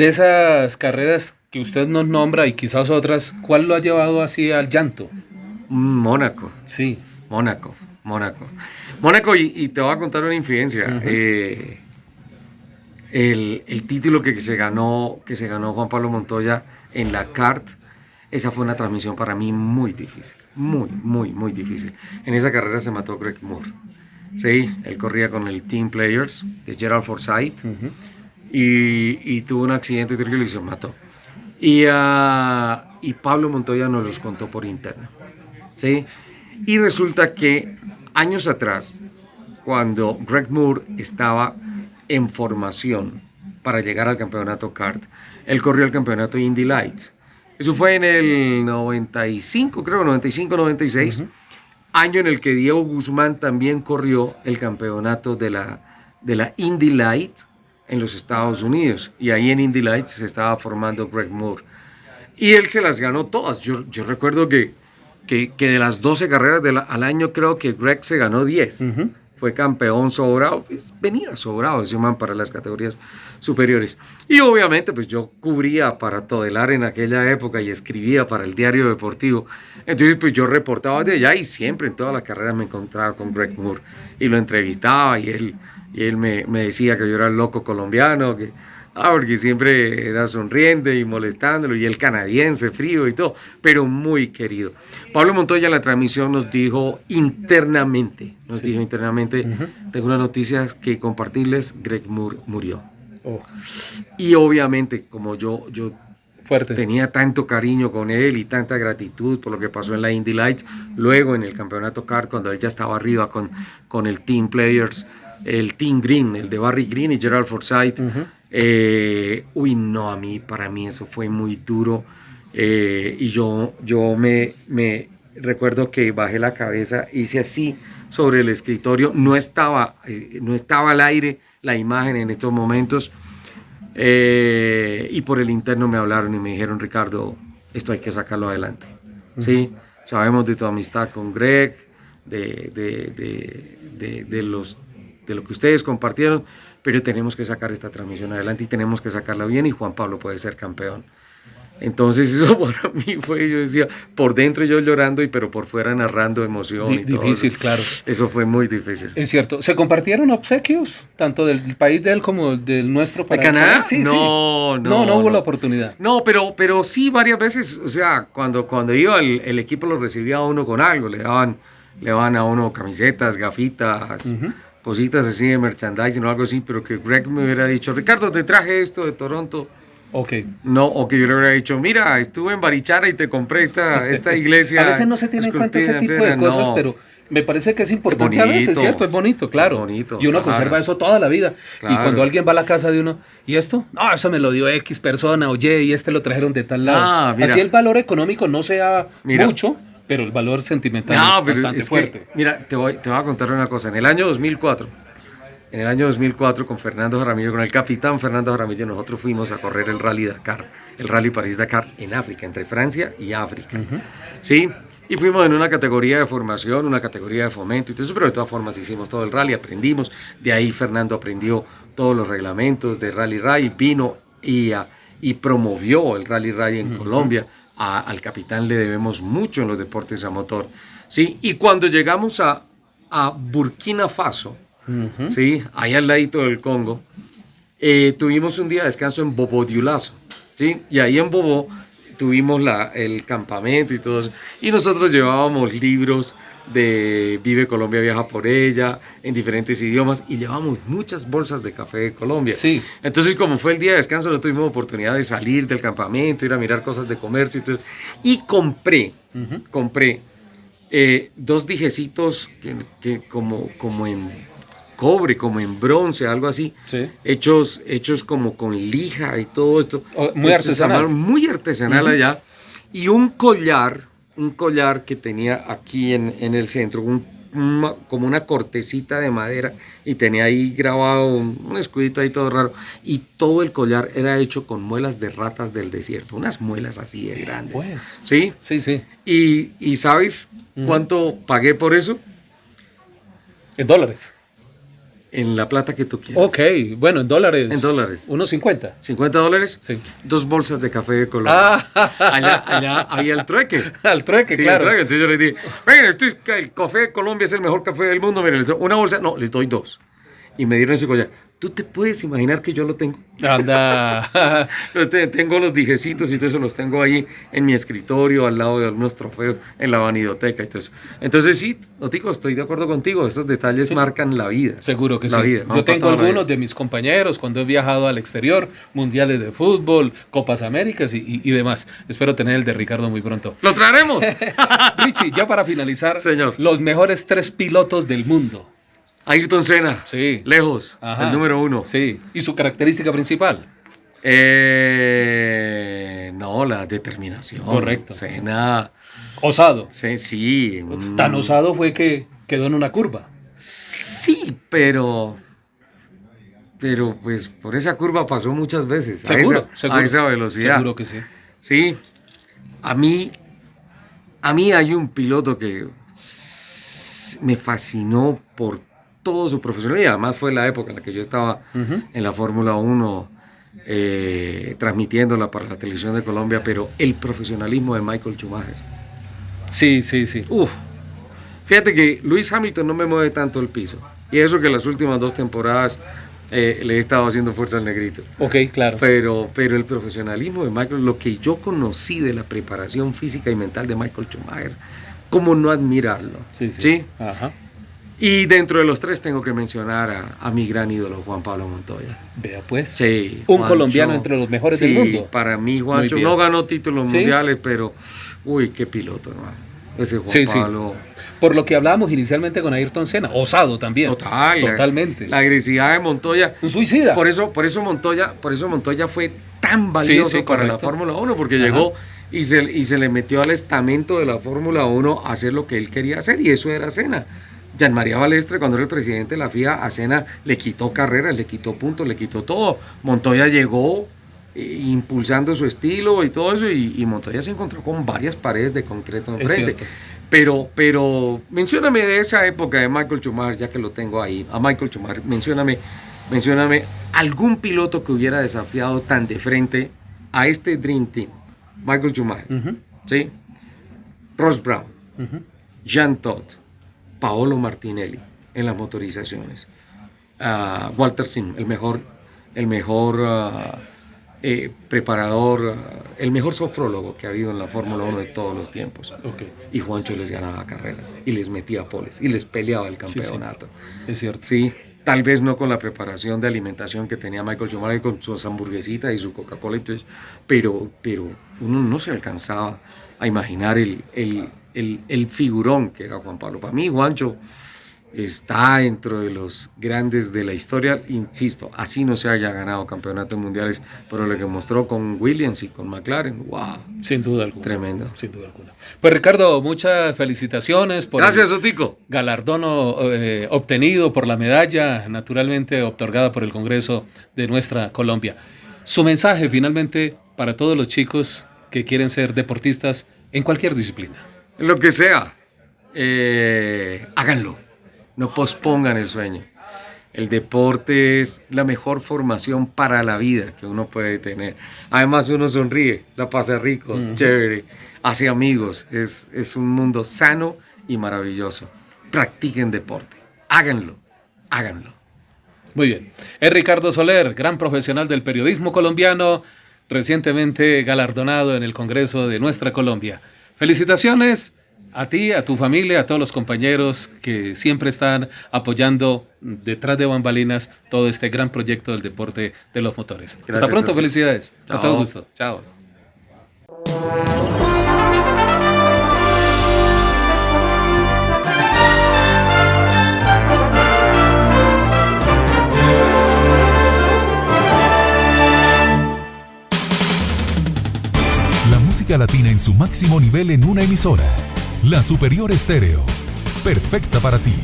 De esas carreras que usted nos nombra y quizás otras, ¿cuál lo ha llevado así al llanto? Mónaco. Sí. Mónaco, Mónaco. Mónaco, y, te voy a contar una infidencia. Eh, el, título que, se ganó, que se ganó Juan Pablo Montoya en la CART, esa fue una transmisión para mí muy difícil. Muy, muy, muy difícil. En esa carrera se mató Greg Moore. Sí, él corría con el Team Players de Gerald Forsyth y, tuvo un accidente y se mató. Y, uh, y Pablo Montoya nos los contó por interno. ¿sí? Y resulta que años atrás, cuando Greg Moore estaba en formación para llegar al campeonato kart, él corrió el campeonato Indy Lights. Eso fue en el 95, creo, 95-96, año en el que Diego Guzmán también corrió el campeonato de la, de la Indy Lights en los Estados Unidos. Y ahí en Indy Lights se estaba formando Greg Moore. Y él se las ganó todas. Yo, yo recuerdo que, que, que, de las 12 carreras al año, creo que Greg se ganó 10. Fue campeón sobrado. Pues, venía sobrado ese man para las categorías superiores. Y obviamente, pues yo cubría para Todelar en aquella época y escribía para el diario deportivo. Entonces, pues yo reportaba de allá y siempre en todas las carreras me encontraba con Greg Moore. Y lo entrevistaba y él y él me, me, decía que yo era el loco colombiano, que, ah, porque siempre era sonriente y molestándolo, y el canadiense frío y todo, pero muy querido. Pablo Montoya en la transmisión nos dijo internamente, nos dijo internamente, tengo una noticia que compartirles, Greg Moore murió. Oh. Y obviamente, como yo, yo Fuerte. tenía tanto cariño con él y tanta gratitud por lo que pasó en la Indy Lights, luego en el campeonato CAR, cuando él ya estaba arriba con, con el Team Players, el Team Green, el de Barry Green y Gerald Forsyth. Eh, uy, no, a mí, para mí eso fue muy duro. Eh, y yo, yo me, me recuerdo que bajé la cabeza, hice así sobre el escritorio, no estaba, eh, no estaba al aire la imagen en estos momentos. y por el interno me hablaron y me dijeron, Ricardo, esto hay que sacarlo adelante. ¿Sí? Sabemos de tu amistad con Greg, de, de, de, de los de lo que ustedes compartieron, pero tenemos que sacar esta transmisión adelante y tenemos que sacarla bien y Juan Pablo puede ser campeón. Entonces eso para mí fue, yo decía, por dentro yo llorando y pero por fuera narrando emoción. y difícil, claro. Eso fue muy difícil. Es cierto. ¿Se compartieron obsequios, tanto del país de él como del nuestro país? ¿De Canadá? Sí, no, no, no, no, hubo la oportunidad. No, pero, pero sí varias veces, o sea, cuando, cuando iba el, el equipo lo recibía a uno con algo, le daban, le daban a uno camisetas, gafitas cositas así de merchandising o algo así, pero que Greg me hubiera dicho, Ricardo, te traje esto de Toronto. Ok. No, o que yo le hubiera dicho, mira, estuve en Barichara y te compré esta, esta iglesia. a veces no se tiene en cuenta ese tipo de cosas, pero me parece que es importante a veces, ¿cierto? Es bonito, claro. bonito, y uno conserva eso toda la vida. Y cuando alguien va a la casa de uno, ¿y esto? No, eso me lo dio X persona, oye, y este lo trajeron de tal lado. Ah, Así el valor económico no sea mucho, pero el valor sentimental es bastante fuerte. mira, te voy, te voy a contar una cosa. En el año 2004, en el año 2004 con Fernando Jaramillo, con el capitán Fernando Jaramillo, nosotros fuimos a correr el Rally Dakar, el Rally París-Dakar en África, entre Francia y África. ¿Sí? Y fuimos en una categoría de formación, una categoría de fomento y todo eso, pero de todas formas hicimos todo el rally, aprendimos. De ahí Fernando aprendió todos los reglamentos de Rally Rally, vino y, y promovió el Rally Rally en Colombia al capitán le debemos mucho en los deportes a motor. ¿sí? Y cuando llegamos a, a Burkina Faso, ¿sí? ahí al ladito del Congo, eh, tuvimos un día de descanso en Bobo Diulazo. ¿sí? Y ahí en Bobo tuvimos la, el campamento y todo eso. Y nosotros llevábamos libros de Vive Colombia, viaja por ella, en diferentes idiomas, y llevamos muchas bolsas de café de Colombia. Sí. Entonces, como fue el día de descanso, no tuvimos oportunidad de salir del campamento, ir a mirar cosas de comercio y todo Y compré, compré eh, dos dijecitos que, como, como en cobre, como en bronce, algo así, hechos, hechos como con lija y todo esto. Oh, muy artesanal. Muy artesanal allá. Y un collar un collar que tenía aquí en, en el centro, un como una cortecita de madera y tenía ahí grabado un, escudito ahí todo raro. Y todo el collar era hecho con muelas de ratas del desierto, unas muelas así de grandes. Pues. ¿Sí? Sí, sí. Y, ¿sabes cuánto pagué por eso? En dólares en la plata que tú quieras. Ok, bueno, en dólares. En dólares. Unos 50. ¿50 dólares? Sí. Dos bolsas de café de Colombia. Ah. Allá, allá había el trueque. Al trueque, claro. El trueque. Entonces yo le dije, venga, el café de Colombia es el mejor café del mundo. Miren, una bolsa, no, les doy dos. Y me dieron ese collar. ¿Tú te puedes imaginar que yo lo tengo? Anda. tengo los dijecitos y todo eso, los tengo ahí en mi escritorio, al lado de algunos trofeos, en la vanidoteca y todo eso. Entonces, sí, Otico, estoy de acuerdo contigo. Estos detalles marcan la vida. Seguro que sí. yo tengo algunos de mis compañeros cuando he viajado al exterior, mundiales de fútbol, Copas Américas y, y demás. Espero tener el de Ricardo muy pronto. ¡Lo traeremos! Richie, ya para finalizar, Señor. los mejores tres pilotos del mundo. Ayrton Senna. Sí. Lejos. El número uno. Sí. ¿Y su característica principal? Eh, no, la determinación. Correcto. Senna. Osado. Sí, sí. Tan osado fue que quedó en una curva. Sí, pero. Pero pues por esa curva pasó muchas veces. Seguro, a esa, a esa velocidad. Seguro que sí. Sí. A mí. A mí hay un piloto que me fascinó por todo su profesionalidad. Además fue la época en la que yo estaba en la Fórmula 1 eh, transmitiéndola para la televisión de Colombia, pero el profesionalismo de Michael Schumacher. Sí, sí, sí. Uf. Fíjate que Luis Hamilton no me mueve tanto el piso. Y eso que las últimas dos temporadas eh, le he estado haciendo fuerza al negrito. Ok, claro. Pero, pero el profesionalismo de Michael, lo que yo conocí de la preparación física y mental de Michael Schumacher, ¿cómo no admirarlo? Sí, sí. ¿Sí? Ajá. Y dentro de los tres tengo que mencionar a, mi gran ídolo, Juan Pablo Montoya. Vea pues. Sí. Un colombiano entre los mejores del mundo. Para mí, Juancho no ganó títulos mundiales, pero uy, qué piloto, hermano. Ese Juan Pablo. Por lo que hablábamos inicialmente con Ayrton Senna, osado también. Total. Totalmente. La, agresividad de Montoya. Un suicida. Por eso, por eso Montoya, por eso Montoya fue tan valioso para la Fórmula 1, porque llegó y se, y se le metió al estamento de la Fórmula 1 a hacer lo que él quería hacer, y eso era Senna. Jean María Balestre, cuando era el presidente de la FIA, a Sena le quitó carreras, le quitó puntos, le quitó todo. Montoya llegó eh, impulsando su estilo y todo eso, y, Montoya se encontró con varias paredes de concreto enfrente. Pero, pero, mencióname de esa época de Michael Schumacher, ya que lo tengo ahí, a Michael Schumacher, mencióname, mencióname algún piloto que hubiera desafiado tan de frente a este Dream Team. Michael Schumacher, ¿sí? Ross Brown, Jean Todt, Paolo Martinelli en las motorizaciones. Ah, Walter Sim, el mejor, el mejor ah, eh, preparador, ah, el mejor sofrólogo que ha habido en la Fórmula 1 de todos los tiempos. Y Juancho les ganaba carreras y les metía poles y les peleaba el campeonato. Es cierto. Sí, tal vez no con la preparación de alimentación que tenía Michael Schumacher con sus hamburguesitas y su Coca-Cola, pero, pero uno no se alcanzaba a imaginar el, el el, figurón que era Juan Pablo. Para mí, Juancho está dentro de los grandes de la historia. Insisto, así no se haya ganado campeonatos mundiales, pero lo que mostró con Williams y con McLaren, wow. Sin duda alguna. Tremendo. Sin duda alguna. Pues Ricardo, muchas felicitaciones por Gracias, Otico. galardón eh, obtenido por la medalla, naturalmente otorgada por el Congreso de nuestra Colombia. Su mensaje finalmente para todos los chicos que quieren ser deportistas en cualquier disciplina lo que sea, eh, háganlo. No pospongan el sueño. El deporte es la mejor formación para la vida que uno puede tener. Además uno sonríe, la pasa rico, chévere, hace amigos. Es, es un mundo sano y maravilloso. Practiquen deporte. Háganlo, háganlo. Muy bien. Es Ricardo Soler, gran profesional del periodismo colombiano, recientemente galardonado en el Congreso de nuestra Colombia. Felicitaciones a ti, a tu familia, a todos los compañeros que siempre están apoyando detrás de bambalinas todo este gran proyecto del deporte de los motores. Hasta pronto, felicidades. A todo gusto. Chao. Latina en su máximo nivel en una emisora. La Superior Estéreo perfecta para ti.